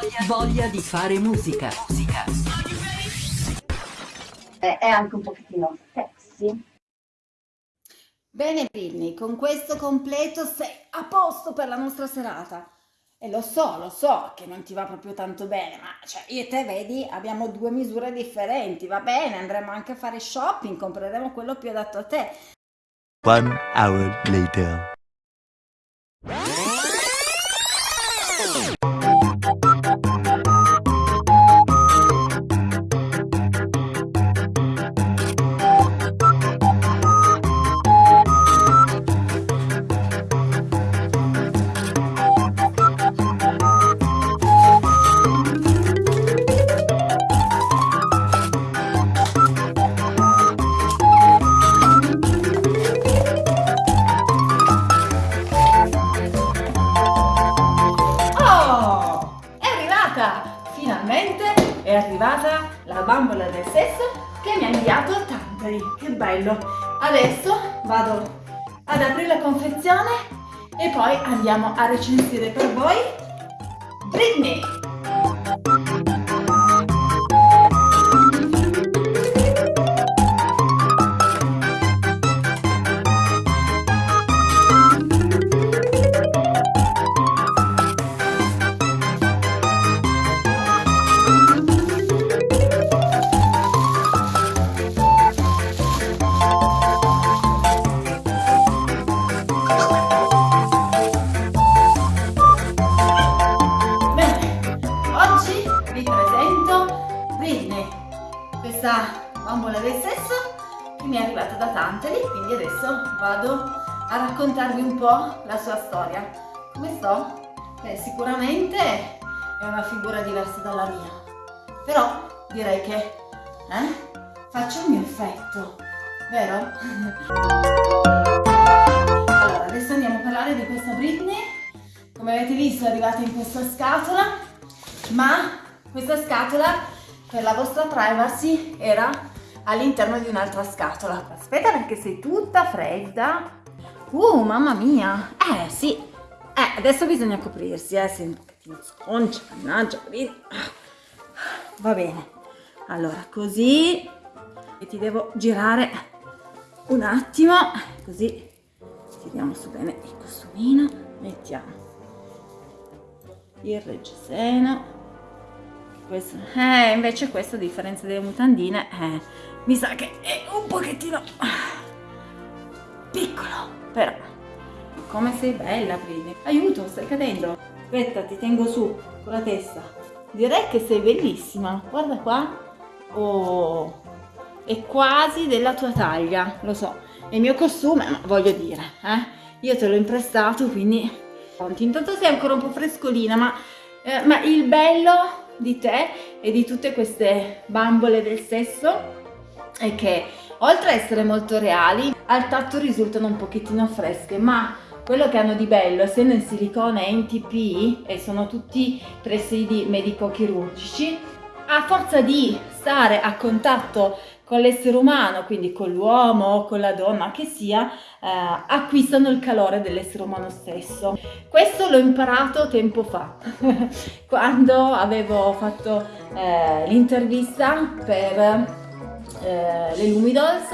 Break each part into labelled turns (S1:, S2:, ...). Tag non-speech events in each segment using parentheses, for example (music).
S1: Voglia, voglia di fare musica. musica.
S2: È anche un pochettino sexy.
S3: Bene Britney, con questo completo sei a posto per la nostra serata. E lo so, lo so che non ti va proprio tanto bene, ma cioè, io e te vedi abbiamo due misure differenti, va bene, andremo anche a fare shopping, compreremo quello più adatto a te.
S4: One hour later.
S3: Arrivata la bambola del sesso che mi ha inviato Tantari. Che bello! Adesso vado ad aprire la confezione e poi andiamo a recensire per voi Britney. Raccontarvi un po' la sua storia. Come sto? Beh, sicuramente è una figura diversa dalla mia, però direi che eh, faccio il mio effetto, vero? (laughs) allora, adesso andiamo a parlare di questa Britney come avete visto è arrivata in questa scatola ma questa scatola per la vostra privacy era all'interno di un'altra scatola aspetta perché sei tutta fredda uh mamma mia. Eh sì. Eh adesso bisogna coprirsi eh un pochettino sconcia mannaggia va bene. Allora così e ti devo girare un attimo così tiriamo su bene il costumino mettiamo il reggiseno questo eh invece questo a differenza delle mutandine eh, mi sa che è un pochettino però come sei bella Brini aiuto stai cadendo. Aspetta ti tengo su con la testa. Direi che sei bellissima. Guarda qua. Oh è quasi della tua taglia lo so. È il mio costume ma voglio dire eh. Io te l'ho imprestato quindi Intanto sei ancora un po' frescolina, ma, eh, ma il bello di te e di tutte queste bambole del sesso è che oltre a essere molto reali, al tatto risultano un pochettino fresche, ma quello che hanno di bello, essendo in silicone e in TP e sono tutti presidi medico-chirurgici, a forza di stare a contatto con l'essere umano, quindi con l'uomo o con la donna che sia, eh, acquistano il calore dell'essere umano stesso. Questo l'ho imparato tempo fa, (laughs) quando avevo fatto eh, l'intervista per eh, le Lumidols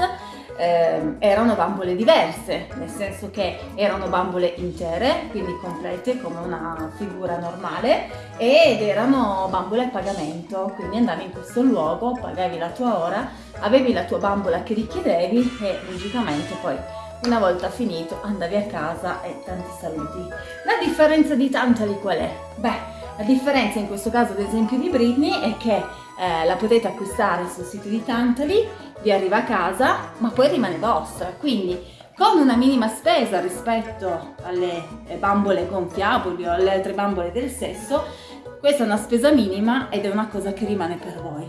S3: eh, erano bambole diverse, nel senso che erano bambole intere, quindi complete come una figura normale, ed erano bambole a pagamento, quindi andavi in questo luogo, pagavi la tua ora, avevi la tua bambola che richiedevi e logicamente poi una volta finito andavi a casa e tanti saluti. La differenza di Tantali qual è? Beh, la differenza in questo caso ad esempio di Britney è che eh, la potete acquistare sul sito di Tantali, vi arriva a casa, ma poi rimane vostra, quindi con una minima spesa rispetto alle eh, bambole gonfiabili o alle altre bambole del sesso, questa è una spesa minima ed è una cosa che rimane per voi.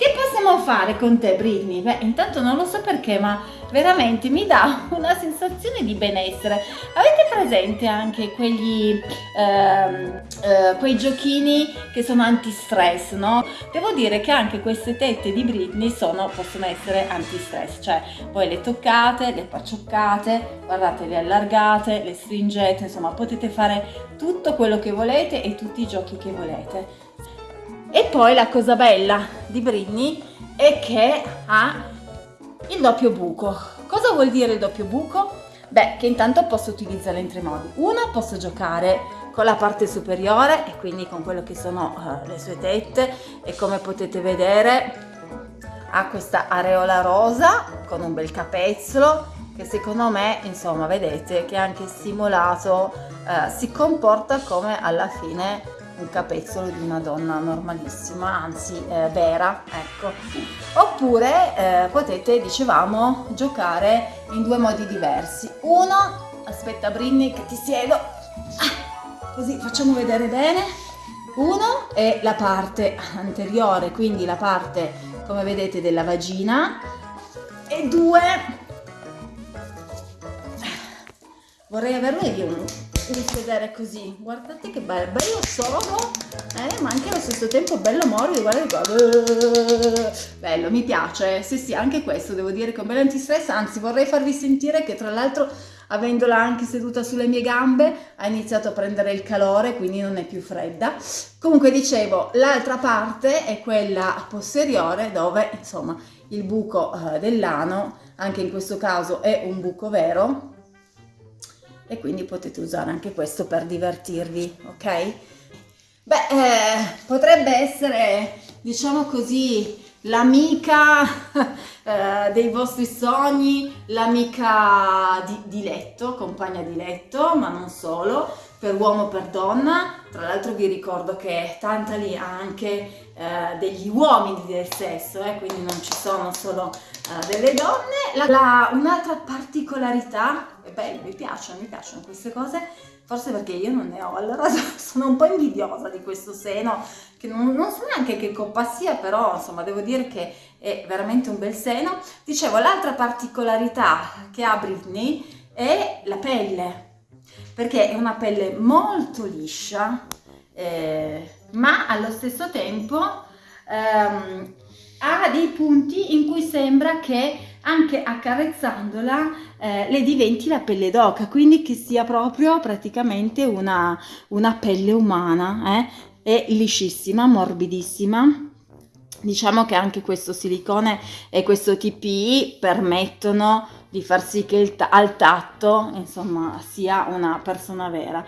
S3: Che possiamo fare con te Britney? Beh, intanto non lo so perché, ma veramente mi dà (laughs) una sensazione di benessere. Avete presente anche quegli ehm, eh, quei giochini che sono anti-stress, no? Devo dire che anche queste tette di Britney sono, possono essere anti-stress, cioè voi le toccate, le paccioccate, guardate, le allargate, le stringete, insomma potete fare tutto quello che volete e tutti i giochi che volete. E poi la cosa bella di Britney è che ha il doppio buco. Cosa vuol dire il doppio buco? Beh, che intanto posso utilizzare in tre modi. Uno, posso giocare con la parte superiore e quindi con quello che sono uh, le sue tette e come potete vedere ha questa areola rosa con un bel capezzolo che secondo me, insomma, vedete che anche simulato uh, si comporta come alla fine un capezzolo di una donna normalissima, anzi eh, vera, ecco. Oppure eh, potete, dicevamo, giocare in due modi diversi. Uno, aspetta Brinny che ti siedo, ah, così facciamo vedere bene. Uno è la parte anteriore, quindi la parte, come vedete, della vagina. E due, vorrei averlo io di sedere così. Guardate che bello bello sodo eh, ma anche allo stesso tempo bello morbido guardate qua. Bello mi piace. Sì sì anche questo devo dire che è un bel antistress. Anzi vorrei farvi sentire che tra l'altro avendola anche seduta sulle mie gambe ha iniziato a prendere il calore quindi non è più fredda. Comunque dicevo l'altra parte è quella posteriore dove insomma il buco eh, dell'ano anche in questo caso è un buco vero e quindi potete usare anche questo per divertirvi, ok? Beh, eh, potrebbe essere, diciamo così, l'amica (laughs) eh, dei vostri sogni, l'amica di, di, letto, compagna di letto, ma non solo, per uomo o per donna. Tra l'altro vi ricordo che Tantali ha anche eh, degli uomini del sesso, eh, quindi non ci sono solo eh, delle donne. un'altra particolarità, e beh, mi piacciono, mi piacciono queste cose, forse perché io non ne ho, allora (laughs) sono un po' invidiosa di questo seno, che non, non so neanche che coppa sia, però insomma devo dire che è veramente un bel seno. Dicevo, l'altra particolarità che ha Britney è la pelle, perché è una pelle molto liscia, eh, ma allo stesso tempo ehm, ha dei punti in cui sembra che anche accarezzandola eh, le diventi la pelle d'oca, quindi che sia proprio praticamente una, una pelle umana, eh? è liscissima, morbidissima. Diciamo che anche questo silicone e questo TPI permettono di far sì che al tatto, insomma, sia una persona vera.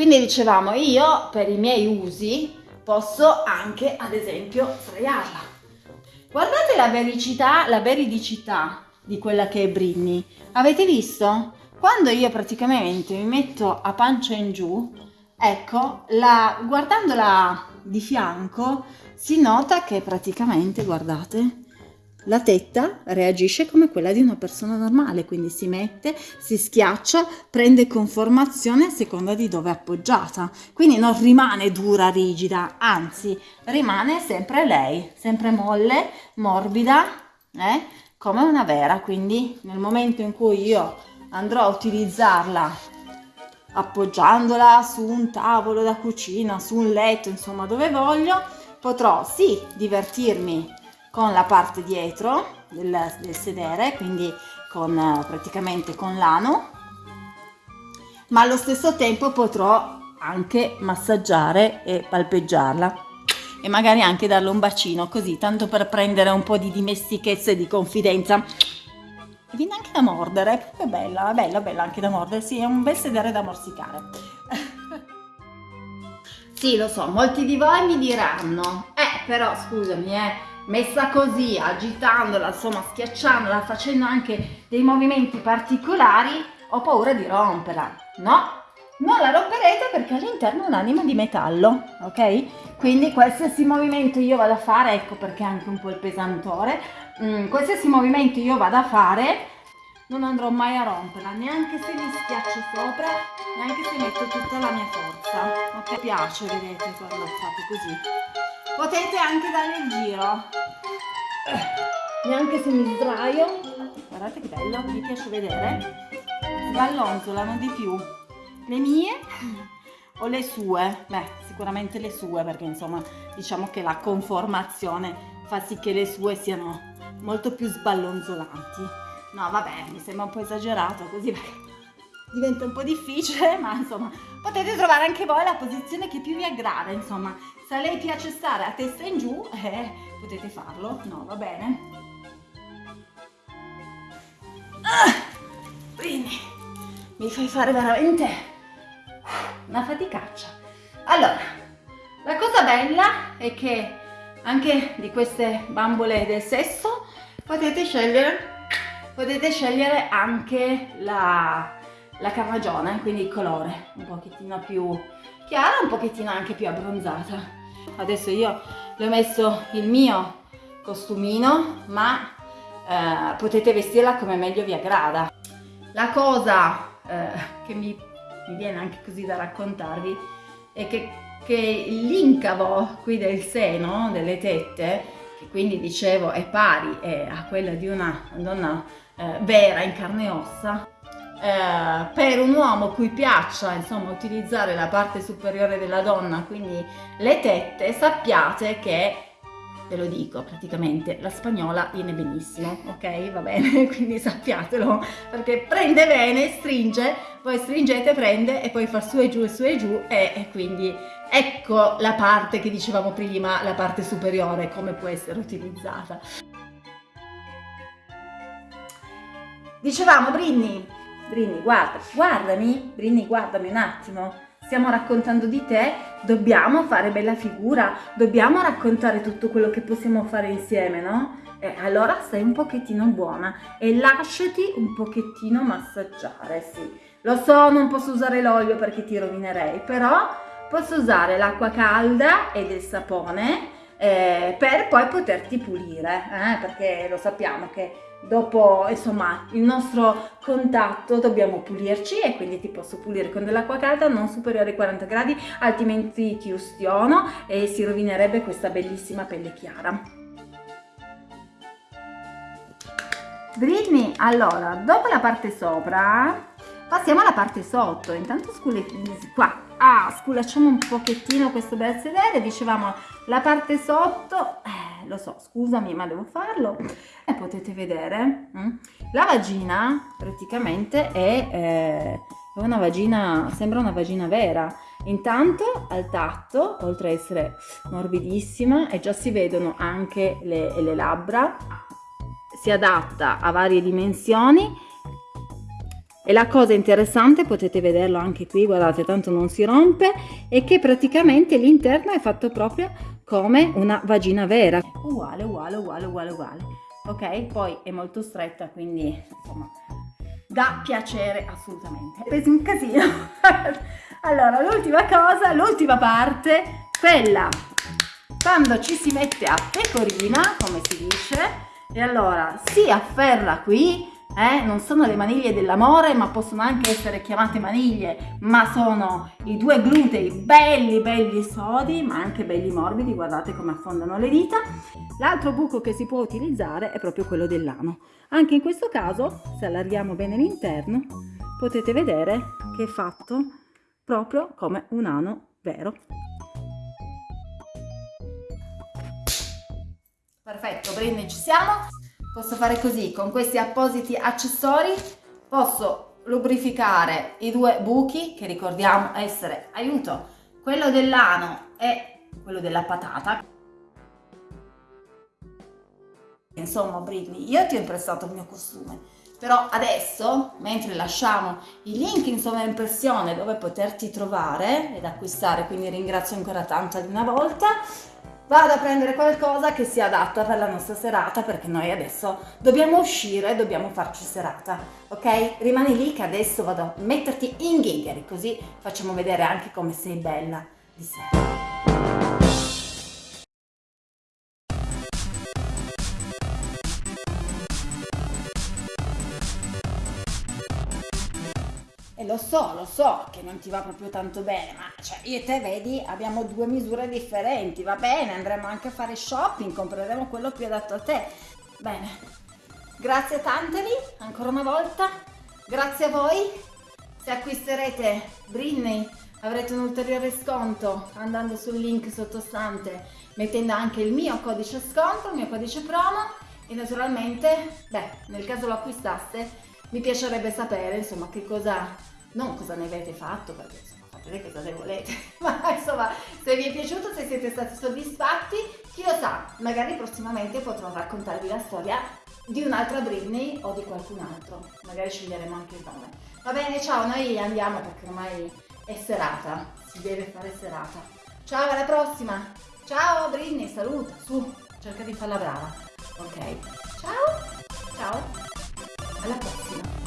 S3: Quindi dicevamo, io per i miei usi posso anche, ad esempio, sdraiarla Guardate la vericità, la veridicità di quella che è Britney. Avete visto? Quando io praticamente mi metto a pancia in giù, ecco, la, guardandola di fianco, si nota che praticamente, guardate, la tetta reagisce come quella di una persona normale, quindi si mette, si schiaccia, prende conformazione a seconda di dove è appoggiata. Quindi non rimane dura, rigida, anzi rimane sempre lei, sempre molle, morbida, eh? come una vera. Quindi nel momento in cui io andrò a utilizzarla appoggiandola su un tavolo da cucina, su un letto, insomma dove voglio, potrò sì divertirmi con la parte dietro del, del sedere, quindi con, praticamente con l'ano, ma allo stesso tempo potrò anche massaggiare e palpeggiarla e magari anche darle un bacino così, tanto per prendere un po' di dimestichezza e di confidenza. E viene anche da mordere, è bella, bella, bella anche da mordere, sì, è un bel sedere da morsicare. (laughs) sì, lo so, molti di voi mi diranno, eh, però scusami, eh, messa così, agitandola, insomma schiacciandola, facendo anche dei movimenti particolari, ho paura di romperla. No, non la romperete perché all'interno è un'anima di metallo, ok? Quindi qualsiasi movimento io vado a fare, ecco perché anche un po' il pesantore, mm, qualsiasi movimento io vado a fare, non andrò mai a romperla, neanche se mi schiaccio sopra, neanche se metto tutta la mia forza. Ok, piace, vedete, quando fate così potete anche dare il giro. Neanche se mi sdraio. Guardate che bello mi piace vedere. Sballonzolano di più. Le mie o le sue? Beh sicuramente le sue perché insomma diciamo che la conformazione fa sì che le sue siano molto più sballonzolanti. No vabbè mi sembra un po' esagerato così (laughs) perché diventa un po' difficile ma insomma potete trovare anche voi la posizione che più vi aggrada insomma se a lei piace stare a testa in giù eh, potete farlo. No va bene. Ah, quindi mi fai fare veramente una faticaccia. Allora la cosa bella è che anche di queste bambole del sesso potete scegliere potete scegliere anche la, la carnagione quindi il colore un pochettino più chiara un pochettino anche più abbronzata adesso io le ho messo il mio costumino ma eh, potete vestirla come meglio vi aggrada. La cosa eh, che mi, mi viene anche così da raccontarvi è che che l'incavo qui del seno, delle tette, che quindi dicevo è pari eh, a quella di una donna eh, vera in carne e ossa, eh, per un uomo cui piaccia insomma utilizzare la parte superiore della donna, quindi le tette, sappiate che ve lo dico praticamente, la spagnola viene benissimo, ok? Va bene, (laughs) quindi sappiatelo, perché prende bene, stringe, poi stringete, prende e poi fa su e giù e su e giù e, e quindi ecco la parte che dicevamo prima, la parte superiore, come può essere utilizzata. Dicevamo, Brinny, Brinny, guarda, guardami, Brinny, guardami un attimo, stiamo raccontando di te, dobbiamo fare bella figura, dobbiamo raccontare tutto quello che possiamo fare insieme, no? E allora stai un pochettino buona e lasciati un pochettino massaggiare, sì. Lo so, non posso usare l'olio perché ti rovinerei, però posso usare l'acqua calda e del sapone eh, per poi poterti pulire, eh, perché lo sappiamo che dopo insomma il nostro contatto dobbiamo pulirci e quindi ti posso pulire con dell'acqua calda non superiore ai 40 gradi altrimenti ti ustiono e si rovinerebbe questa bellissima pelle chiara. Britney allora dopo la parte sopra passiamo alla parte sotto. Intanto scule qua. Ah, sculacciamo un pochettino questo bel sedere. Dicevamo la parte sotto eh, lo so, scusami ma devo farlo. E potete vedere hm? la vagina praticamente è, eh, una vagina, sembra una vagina vera. Intanto al tatto oltre a essere morbidissima e già si vedono anche le, le labbra si adatta a varie dimensioni. E la cosa interessante, potete vederlo anche qui, guardate, tanto non si rompe, è che praticamente l'interno è fatto proprio come una vagina vera. Uguale, uguale, uguale, uguale, uguale. Ok? Poi è molto stretta, quindi insomma dà piacere assolutamente. Ho preso un casino. (laughs) allora, l'ultima cosa, l'ultima parte, quella quando ci si mette a pecorina, come si dice, e allora si afferra qui eh? non sono le maniglie dell'amore ma possono anche essere chiamate maniglie ma sono i due glutei belli belli sodi ma anche belli morbidi guardate come affondano le dita. L'altro buco che si può utilizzare è proprio quello dell'ano anche in questo caso se allarghiamo bene l'interno potete vedere che è fatto proprio come un ano vero. Perfetto Brinny ci siamo posso fare così con questi appositi accessori posso lubrificare i due buchi che ricordiamo essere aiuto quello dell'ano e quello della patata. Insomma Britney io ti ho imprestato il mio costume però adesso mentre lasciamo il link in sovraimpressione dove poterti trovare ed acquistare quindi ringrazio ancora tanto di una volta vado a prendere qualcosa che sia adatta per la nostra serata perché noi adesso dobbiamo uscire, dobbiamo farci serata, ok? Rimani lì che adesso vado a metterti in ghigheri così facciamo vedere anche come sei bella di sera. Lo so, lo so che non ti va proprio tanto bene, ma cioè, io e te vedi, abbiamo due misure differenti, va bene, andremo anche a fare shopping, compreremo quello più adatto a te. Bene, grazie Tantali, ancora una volta, grazie a voi. Se acquisterete Britney avrete un ulteriore sconto andando sul link sottostante, mettendo anche il mio codice sconto, il mio codice promo e naturalmente, beh, nel caso lo acquistaste, mi piacerebbe sapere, insomma, che cosa, non cosa ne avete fatto, perché insomma, fatene cosa ne volete, (laughs) ma insomma, se vi è piaciuto, se siete stati soddisfatti, chi lo sa, magari prossimamente potrò raccontarvi la storia di un'altra Britney o di qualcun altro, magari sceglieremo anche il nome. Va bene, ciao, noi andiamo perché ormai è serata, si deve fare serata. Ciao, alla prossima! Ciao Britney, saluta, su, cerca di farla brava. Ok, ciao, ciao, alla prossima.